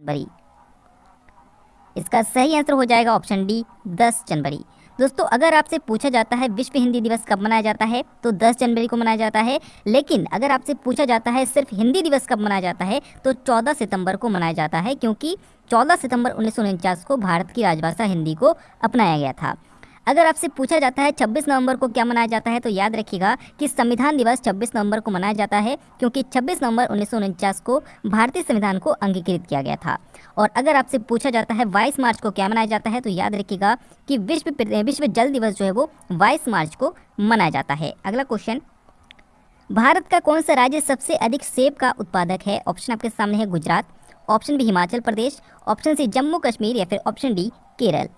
जनवरी। इसका सही आंसर हो जाएगा ऑप्शन डी 10 जनवरी। दोस्तों, अगर आपसे पूछा जाता है विश्व हिंदी दिवस कब मनाया जाता है तो 10 जनवरी को मनाया जाता है। लेकिन अगर आपसे पूछा जाता है सिर्फ़ हिंदी दिवस कब मनाया जाता है तो 14 सितंबर को मनाया जाता है, क्योंकि 14 सितंबर उन्नीस सौ उनचास को भारत की राजभाषा हिंदी को अपनाया गया था। अगर आपसे पूछा जाता है 26 नवंबर को क्या मनाया जाता है तो याद रखिएगा कि संविधान दिवस 26 नवंबर को मनाया जाता है, क्योंकि 26 नवंबर उन्नीस सौ उनचास को भारतीय संविधान को अंगीकृत किया गया था। और अगर आपसे पूछा जाता है 22 मार्च को क्या मनाया जाता है तो याद रखिएगा कि विश्व विश्व जल दिवस जो है वो बाईस मार्च को मनाया जाता है। अगला क्वेश्चन भारत का कौन सा राज्य सबसे अधिक सेब का उत्पादक है? ऑप्शन आपके सामने है Gujarat option B Himachal Pradesh option C Jammu Kashmir या फिर ऑप्शन डी केरल।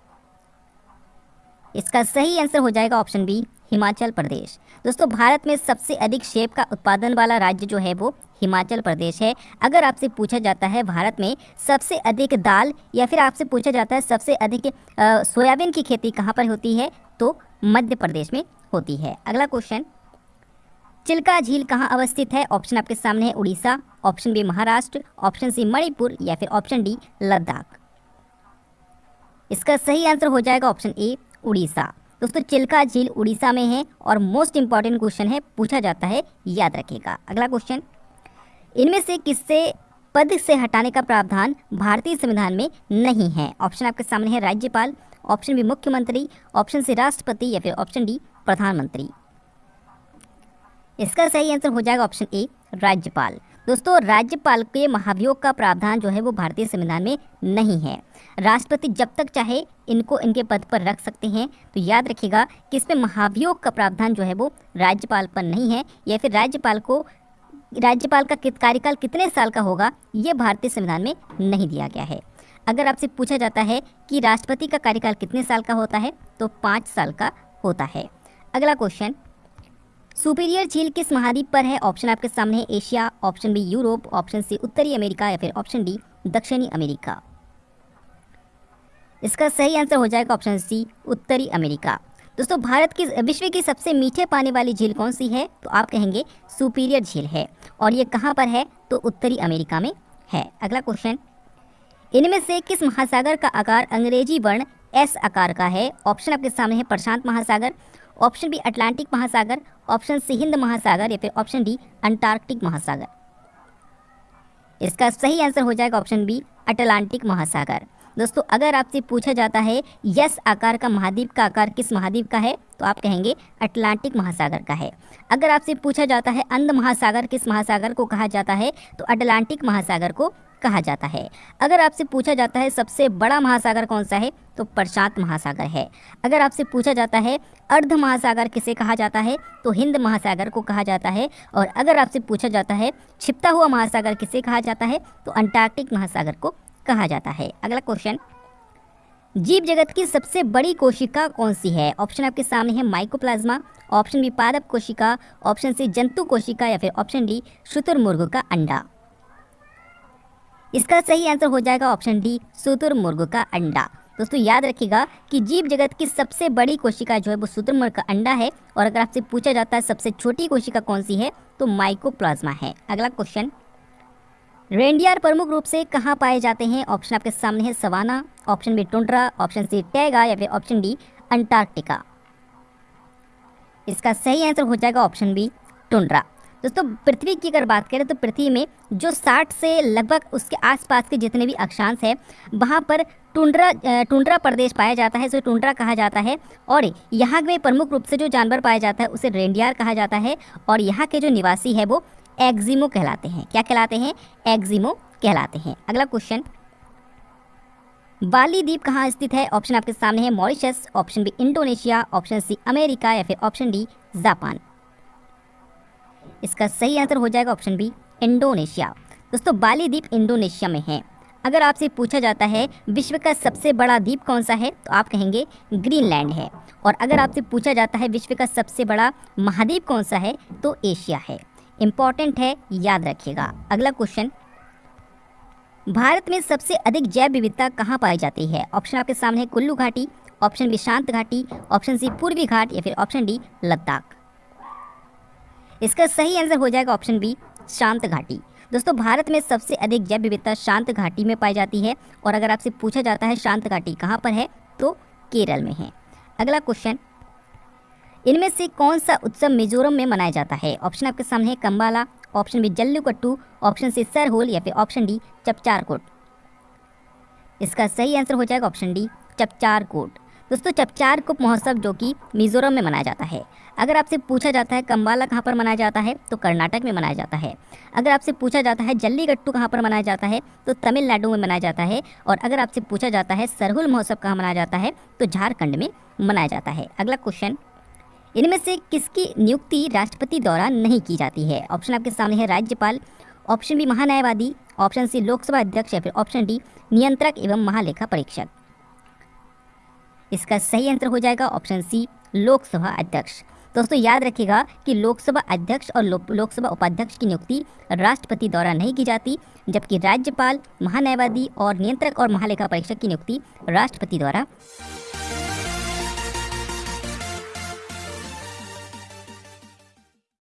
इसका सही आंसर हो जाएगा ऑप्शन बी हिमाचल प्रदेश दोस्तों, भारत में सबसे अधिक सेब का उत्पादन वाला राज्य जो है वो हिमाचल प्रदेश है। अगर आपसे पूछा जाता है भारत में सबसे अधिक दाल या फिर आपसे पूछा जाता है सबसे अधिक सोयाबीन की खेती कहाँ पर होती है तो मध्य प्रदेश में होती है। अगला क्वेश्चन चिल्का झील कहाँ अवस्थित है? ऑप्शन आपके सामने है Orissa option B Maharashtra option C Manipur या फिर ऑप्शन डी लद्दाख। इसका सही आंसर हो जाएगा ऑप्शन ए उड़ीसा। दोस्तों, चिल्का झील उड़ीसा में है और मोस्ट इंपॉर्टेंट क्वेश्चन है, पूछा जाता है, याद रखेगा अगला क्वेश्चन इनमें से किससे पद से हटाने का प्रावधान भारतीय संविधान में नहीं है? ऑप्शन आपके सामने है, राज्यपाल। ऑप्शन बी मुख्यमंत्री ऑप्शन सी राष्ट्रपति या फिर ऑप्शन डी प्रधानमंत्री। इसका सही आंसर हो जाएगा ऑप्शन ए राज्यपाल। दोस्तों, राज्यपाल के महाभियोग का प्रावधान जो है वो भारतीय संविधान में नहीं है। राष्ट्रपति जब तक चाहे, इनको इनके पद पर रख सकते हैं। तो याद रखिएगा कि इसमें महाभियोग का प्रावधान जो है वो राज्यपाल पर नहीं है, या फिर राज्यपाल को, राज्यपाल का कार्यकाल कितने साल का होगा, ये भारतीय संविधान में नहीं दिया गया है। अगर आपसे पूछा जाता है कि राष्ट्रपति का कार्यकाल कितने साल का होता है तो पाँच साल का होता है। अगला क्वेश्चन सुपीरियर झील किस महाद्वीप पर है? ऑप्शन आपके सामने है Asia, option B Europe, option C उत्तरी अमेरिका या फिर ऑप्शन डी दक्षिणी अमेरिका। इसका सही आंसर हो जाएगा ऑप्शन सी उत्तरी अमेरिका। दोस्तों, भारत की विश्व की सबसे मीठे पानी वाली झील कौन सी है? तो आप कहेंगे सुपीरियर झील है। और ये कहाँ पर है? तो उत्तरी अमेरिका में है। अगला क्वेश्चन। इनमें से किस महासागर का आकार अंग्रेज़ी वर्ण एस आकार का है? ऑप्शन आपके सामने है प्रशांत महासागर ऑप्शन बी, अटलांटिक महासागर, ऑप्शन सी, हिंद महासागर, या फिर ऑप्शन डी, अंटार्कटिक महासागर। इसका सही आंसर हो जाएगा ऑप्शन बी, अटलांटिक महासागर। दोस्तों, अगर आपसे पूछा जाता है, यस आकार का महाद्वीप का आकार किस महाद्वीप का है तो आप कहेंगे, अटलांटिक महासागर का है। अगर आपसे पूछा जाता है, अंध महासागर किस महासागर को कहा जाता है तो अटलांटिक महासागर को कहा जाता है। अगर आपसे पूछा जाता है सबसे बड़ा महासागर कौन सा है तो प्रशांत महासागर है। अगर आपसे पूछा जाता है अर्ध महासागर किसे कहा जाता है तो हिंद महासागर को कहा जाता है। और अगर आपसे पूछा जाता है छिपता हुआ महासागर किसे कहा जाता है तो अंटार्कटिक महासागर को कहा जाता है। अगला क्वेश्चन जीव जगत की सबसे बड़ी कोशिका कौन सी है? ऑप्शन आपके सामने है माइकोप्लाज्मा ऑप्शन बी पादप कोशिका ऑप्शन सी जंतु कोशिका या फिर ऑप्शन डी शुतुरमुर्ग का अंडा। इसका सही आंसर हो जाएगा ऑप्शन डी शुतुरमुर्ग का अंडा। दोस्तों, याद रखिएगा कि जीव जगत की सबसे बड़ी कोशिका जो है वो शुतुरमुर्ग का अंडा है, और अगर आपसे पूछा जाता है सबसे छोटी कोशिका कौन सी है तो माइकोप्लाज्मा है। अगला क्वेश्चन, रेंडियर प्रमुख रूप से कहाँ पाए जाते हैं? ऑप्शन आपके सामने है savanna, option B tundra, option C taiga, या फिर ऑप्शन डी अंटार्कटिका। इसका सही आंसर हो जाएगा ऑप्शन बी टुंड्रा। दोस्तों, पृथ्वी की अगर बात करें तो पृथ्वी में जो 60 से लगभग उसके आसपास के जितने भी अक्षांश हैं, वहाँ पर टुंड्रा टुंड्रा प्रदेश पाया जाता है उसे टुंड्रा कहा जाता है और यहाँ में प्रमुख रूप से जो जानवर पाया जाता है, उसे रेंडियार कहा जाता है और यहाँ के जो निवासी है, वो एक्जिमो कहलाते हैं। क्या कहलाते हैं? एक्जिमो कहलाते हैं। अगला क्वेश्चन। बाली द्वीप कहाँ स्थित है? ऑप्शन आपके सामने है Mauritius, option B Indonesia, option C America या फिर ऑप्शन डी जापान। इसका सही आंसर हो जाएगा ऑप्शन बी, इंडोनेशिया। दोस्तों, बाली द्वीप इंडोनेशिया में है। अगर आपसे पूछा जाता है, विश्व का सबसे बड़ा द्वीप कौन सा है तो आप कहेंगे, ग्रीनलैंड है। और अगर आपसे पूछा जाता है, विश्व का सबसे बड़ा महाद्वीप कौन सा है तो एशिया है। इंपॉर्टेंट है, याद रखिएगा। अगला क्वेश्चन, भारत में सबसे अधिक जैव विविधता कहाँ पाई जाती है? ऑप्शन आपके सामने कुल्लू घाटी, ऑप्शन बी शांत घाटी, ऑप्शन सी पूर्वी घाट, या फिर ऑप्शन डी लद्दाख। इसका सही आंसर हो जाएगा ऑप्शन बी, शांत घाटी। दोस्तों, भारत में सबसे अधिक जैव विविधता शांत घाटी में पाई जाती है और अगर आपसे पूछा जाता है शांत घाटी कहाँ पर है तो केरल में है। अगला क्वेश्चन, इनमें से कौन सा उत्सव मिजोरम में मनाया जाता है? ऑप्शन आपके सामने है Kambala option B Jallikattu, option C Sarhul या फिर ऑप्शन डी चपचारकोट। इसका सही आंसर हो जाएगा ऑप्शन डी, चपचारकोट। दोस्तों, चपचार कुप महोत्सव जो कि मिजोरम में मनाया जाता है। अगर आपसे पूछा जाता है कम्बाला कहाँ पर मनाया जाता है तो कर्नाटक में मनाया जाता है। अगर आपसे पूछा जाता है जल्लीकट्टू कहाँ पर मनाया जाता है तो तमिलनाडु में मनाया जाता है। और अगर आपसे पूछा जाता है सरहुल महोत्सव कहाँ मनाया जाता है तो झारखंड में मनाया जाता है। अगला क्वेश्चन इनमें से किसकी नियुक्ति राष्ट्रपति द्वारा नहीं की जाती है? ऑप्शन आपके सामने है राज्यपाल ऑप्शन बी महान्यायवादी ऑप्शन सी लोकसभा अध्यक्ष या फिर ऑप्शन डी नियंत्रक एवं महालेखा परीक्षक। इसका सही आंसर हो जाएगा ऑप्शन सी लोकसभा अध्यक्ष। दोस्तों याद रखिएगा कि लोकसभा अध्यक्ष और लो, लोकसभा उपाध्यक्ष की नियुक्ति राष्ट्रपति द्वारा नहीं की जाती जबकि राज्यपाल महान्यायवादी और नियंत्रक और महालेखा परीक्षक की नियुक्ति राष्ट्रपति द्वारा।